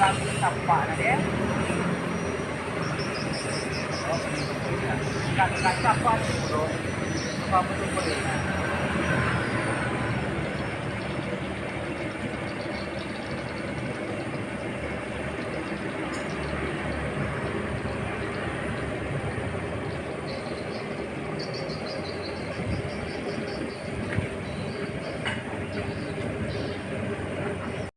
Lupa na dia. Ya. Kan kan apa sih bro? Apa betul boleh?